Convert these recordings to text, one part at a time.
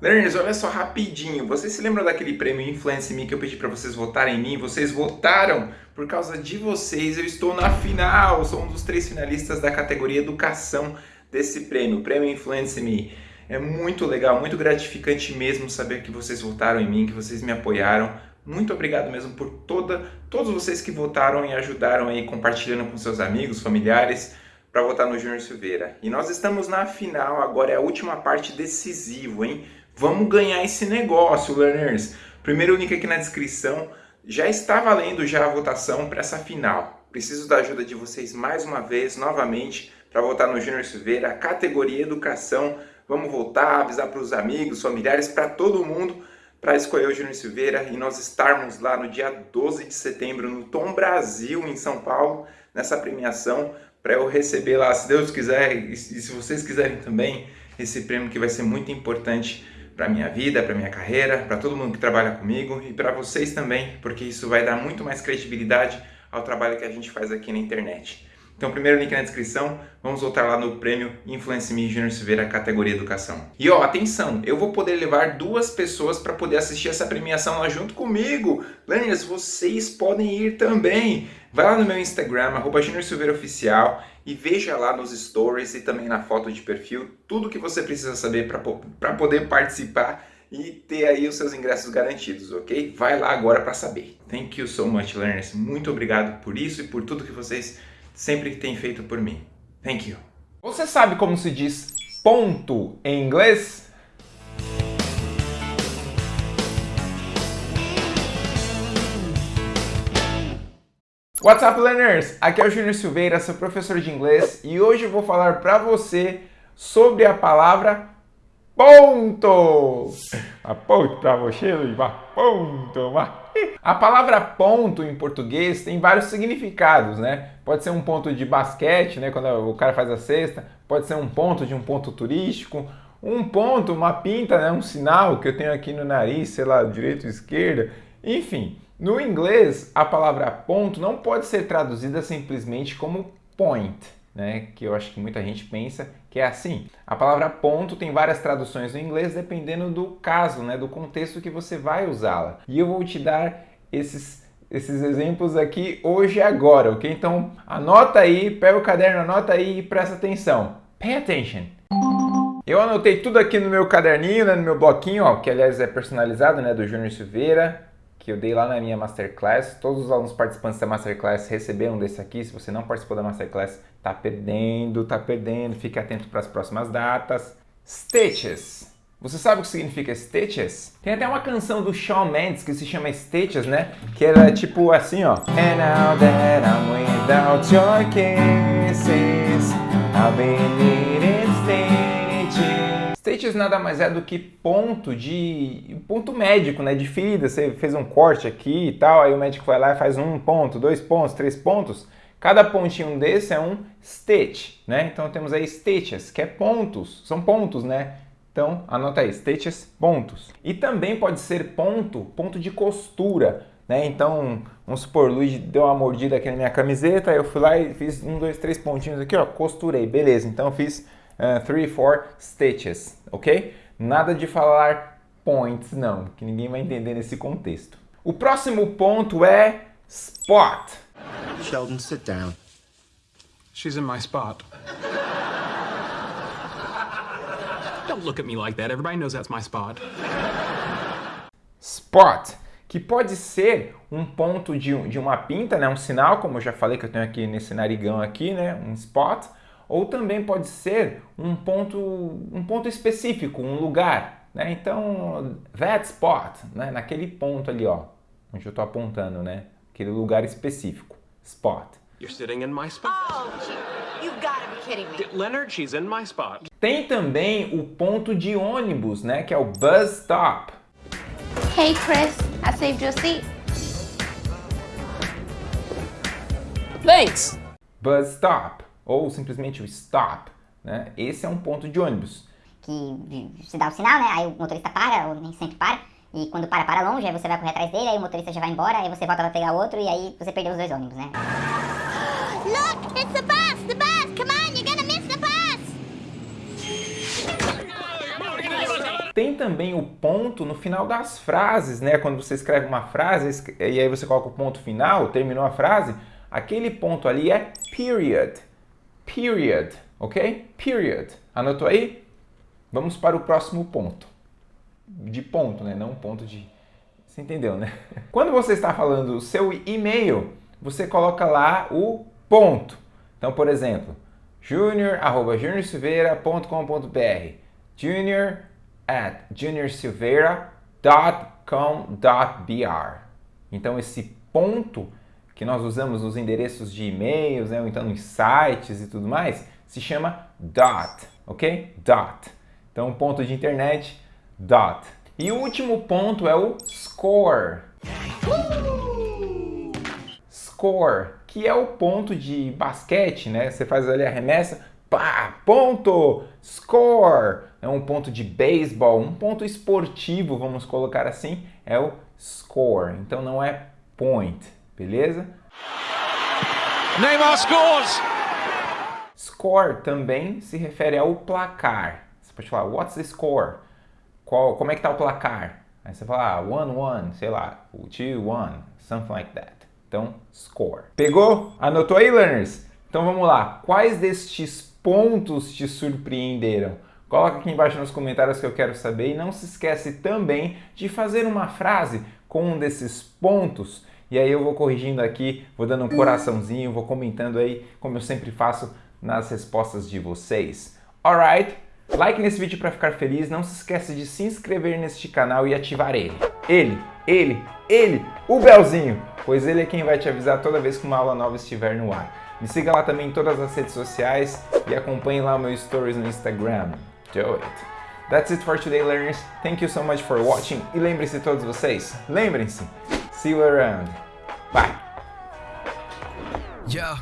Learners, olha só rapidinho. Vocês se lembram daquele prêmio Influence Me que eu pedi para vocês votarem em mim? Vocês votaram. Por causa de vocês, eu estou na final. Sou um dos três finalistas da categoria Educação desse prêmio, Prêmio Influence Me. É muito legal, muito gratificante mesmo saber que vocês votaram em mim, que vocês me apoiaram. Muito obrigado mesmo por toda, todos vocês que votaram e ajudaram aí compartilhando com seus amigos, familiares para votar no Júnior Silveira. E nós estamos na final, agora é a última parte decisiva, hein? Vamos ganhar esse negócio, learners! Primeiro link aqui na descrição. Já está valendo já a votação para essa final. Preciso da ajuda de vocês mais uma vez, novamente, para votar no Júnior Silveira, categoria Educação. Vamos votar, avisar para os amigos, familiares, para todo mundo, para escolher o Júnior Silveira e nós estarmos lá no dia 12 de setembro no Tom Brasil, em São Paulo, nessa premiação, para eu receber lá, se Deus quiser, e se vocês quiserem também, esse prêmio que vai ser muito importante para minha vida, para minha carreira, para todo mundo que trabalha comigo e para vocês também, porque isso vai dar muito mais credibilidade ao trabalho que a gente faz aqui na internet. Então, primeiro link na descrição, vamos voltar lá no prêmio Influence Me Junior Silveira, categoria Educação. E ó, atenção, eu vou poder levar duas pessoas para poder assistir essa premiação lá junto comigo. Learners, vocês podem ir também. Vai lá no meu Instagram, arroba Junior Oficial, e veja lá nos stories e também na foto de perfil tudo que você precisa saber para poder participar e ter aí os seus ingressos garantidos, ok? Vai lá agora para saber. Thank you so much, learners. Muito obrigado por isso e por tudo que vocês sempre que tem feito por mim. Thank you. Você sabe como se diz ponto em inglês? What's up, learners? Aqui é o Júnior Silveira, seu professor de inglês, e hoje eu vou falar para você sobre a palavra ponto. A ponto para você, Luiz, ponto. A palavra ponto em português tem vários significados, né? Pode ser um ponto de basquete, né? Quando o cara faz a cesta. Pode ser um ponto de um ponto turístico. Um ponto, uma pinta, né? Um sinal que eu tenho aqui no nariz, sei lá, direita ou esquerda. Enfim, no inglês, a palavra ponto não pode ser traduzida simplesmente como point né, que eu acho que muita gente pensa que é assim. A palavra ponto tem várias traduções no inglês dependendo do caso, né, do contexto que você vai usá-la. E eu vou te dar esses esses exemplos aqui hoje e agora, ok? Então anota aí, pega o caderno, anota aí e presta atenção. Pay attention. Eu anotei tudo aqui no meu caderninho, né, no meu bloquinho, ó, que aliás é personalizado, né, do Júnior Silveira que eu dei lá na minha Masterclass. Todos os alunos participantes da Masterclass receberam desse aqui. Se você não participou da Masterclass, tá perdendo, tá perdendo. Fique atento para as próximas datas. Stitches. Você sabe o que significa Stitches? Tem até uma canção do Shawn Mendes que se chama Stitches, né? Que era tipo assim, ó. And now that I'm without your kisses, stitches. Nada mais é do que ponto de ponto médico, né? De ferida. Você fez um corte aqui e tal, aí o médico vai lá e faz um ponto, dois pontos, três pontos. Cada pontinho desse é um stitch, né? Então temos aí stitches, que é pontos, são pontos, né? Então anota aí, stitches, pontos. E também pode ser ponto, ponto de costura, né? Então, vamos supor, o deu uma mordida aqui na minha camiseta, eu fui lá e fiz um, dois, três pontinhos aqui, ó, costurei, beleza. Então eu fiz uh, three, four stitches, ok? Nada de falar points, não, que ninguém vai entender nesse contexto. O próximo ponto é spot. Sheldon, sit down. She's in my spot. Don't look at me like that. Everybody knows that's my spot. Spot, que pode ser um ponto de, de uma pinta, né? um sinal, como eu já falei que eu tenho aqui nesse narigão aqui, né? um spot, ou também pode ser um ponto, um ponto específico, um lugar. Né? Então, that spot, né? naquele ponto ali, ó, onde eu estou apontando, né? aquele lugar específico, spot. You're sitting in my spot. Oh, you gotta be kidding me. Leonard, she's in my spot. Tem também o ponto de ônibus, né? que é o bus stop. Hey Chris, I saved you a seat. Thanks. Bus stop ou simplesmente o stop, né? Esse é um ponto de ônibus. Que se dá o sinal, né? Aí o motorista para, ou nem sempre para. E quando para, para longe, aí você vai correr atrás dele, aí o motorista já vai embora, aí você volta pra pegar outro, e aí você perdeu os dois ônibus, né? Look, it's the bus, the bus. Come on, you're gonna miss the bus. Tem também o ponto no final das frases, né? Quando você escreve uma frase e aí você coloca o ponto final, terminou a frase, aquele ponto ali é period. Period, ok? Period. Anotou aí? Vamos para o próximo ponto. De ponto, né? Não ponto de... Você entendeu, né? Quando você está falando o seu e-mail, você coloca lá o ponto. Então, por exemplo, junior.juniorsilveira.com.br junior at juniorsilveira.com.br Então, esse ponto que nós usamos nos endereços de e-mails, né, ou então nos sites e tudo mais, se chama dot, ok? Dot. Então, ponto de internet, dot. E o último ponto é o score. Score, que é o ponto de basquete, né? Você faz ali a remessa, pá, ponto, score. É um ponto de beisebol, um ponto esportivo, vamos colocar assim, é o score. Então não é point, beleza? Neymar scores! Score também se refere ao placar. Você pode falar, what's the score? Qual, como é que tá o placar? Aí você fala, 1-1, ah, sei lá, 2-1, something like that. Então, score. Pegou? Anotou aí, learners? Então vamos lá. Quais destes pontos te surpreenderam? Coloca aqui embaixo nos comentários que eu quero saber. E não se esquece também de fazer uma frase com um desses pontos. E aí eu vou corrigindo aqui, vou dando um coraçãozinho, vou comentando aí, como eu sempre faço nas respostas de vocês. Alright? Like nesse vídeo para ficar feliz, não se esqueça de se inscrever neste canal e ativar ele. Ele, ele, ele, o belzinho, pois ele é quem vai te avisar toda vez que uma aula nova estiver no ar. Me siga lá também em todas as redes sociais e acompanhe lá o meu stories no Instagram. Do it! That's it for today, learners. Thank you so much for watching. E lembrem-se todos vocês, lembrem-se, see you around. Bye! Yo,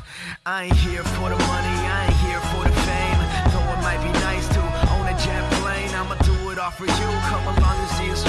I ain't here for the money, I ain't here for the fame. Though it might be nice to own a jet plane, I'ma do it all for you. Come along and see us